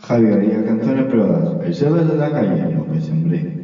Javier y canciones probadas. El saber de la calle, lo que sembré.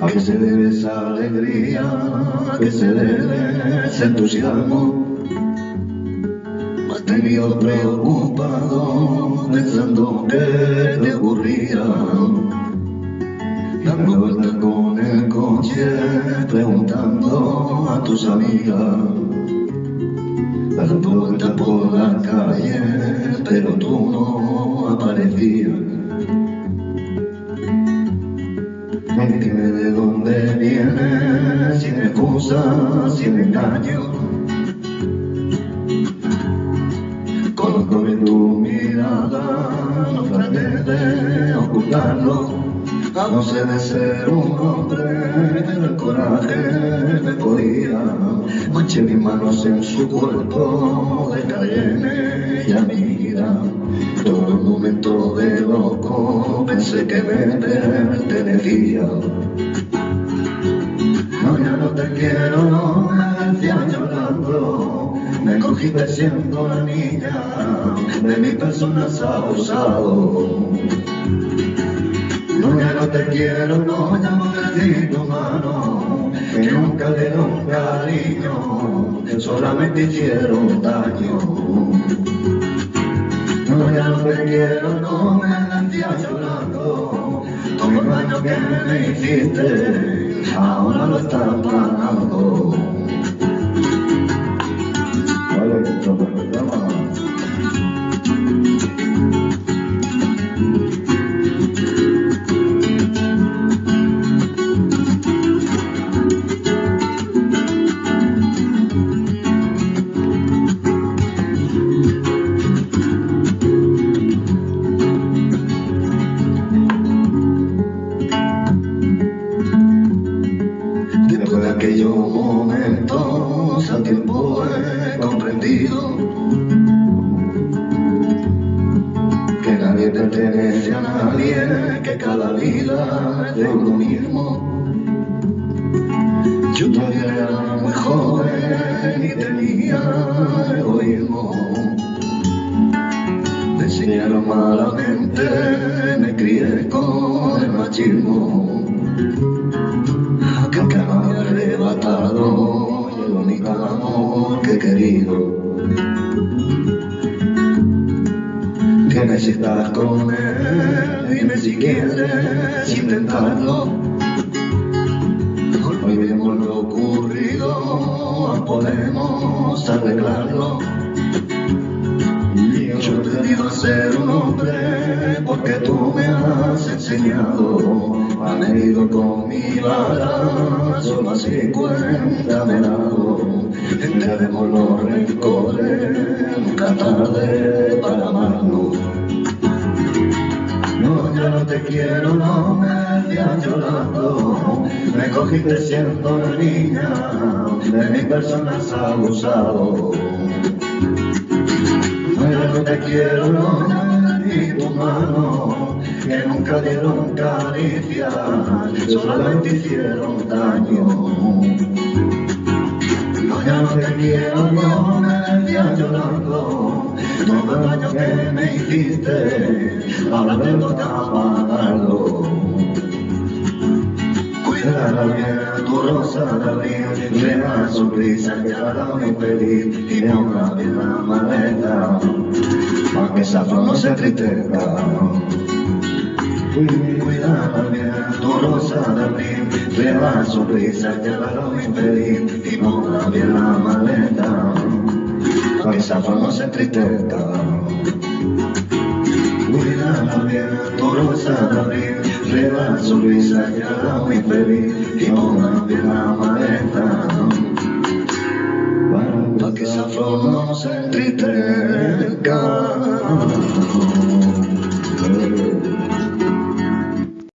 ¿A qué se debe esa alegría? ¿A qué se debe ese entusiasmo? Me has tenido preocupado pensando qué te ocurría. Dando vueltas con el coche, preguntando a tus amigas dando vueltas por la calle, pero tú no aparecías. Excusa, sin engaño. Conozco bien tu mirada, no traté de ocultarlo. No sé de ser un hombre, el coraje me podía. Manché mis manos en su cuerpo de Cayenne y amiga. Todo un momento de loco pensé que me pertenecía. Me cogiste siendo la niña, de mi persona has abusado. No, ya no te quiero, no, ya no te tu mano, que nunca le un cariño, solamente hicieron daño. No, ya no te quiero, no me decías llorando, todo el daño que me hiciste, ahora lo estás pagando. De uno mismo. Yo todavía era muy joven y tenía egoísmo. Me enseñaron malamente, me crié con el machismo. que me había arrebatado el único amor que he querido. Que estar con él, dime si quieres intentarlo. Olvidemos lo ocurrido, podemos arreglarlo. Yo he pedido ser un hombre porque tú me has enseñado. Han herido con mi vara, solo así cuenta me he dado. Enterremos los rencores, nunca tarde para amarnos. No, te quiero, no me decías llorando. Me cogiste siendo niña, de mi persona has abusado. Ya no te quiero, no me tu mano, que nunca dieron caricia, solamente hicieron daño. No, ya no te quiero, no me decías llorando, todo el daño que me hiciste, ahora te toca bien, tu rosa de abril, de la mi feliz, y una bien la maleta, para que flor no se tristeza. Cuídala bien, tu rosa de abril, de la sonrisa que hará mi feliz, y una bien la maleta, para que flor no se tristeza. Cuídala bien, tu rosa de abril, de la sonrisa que hará muy feliz y una bien la maleta.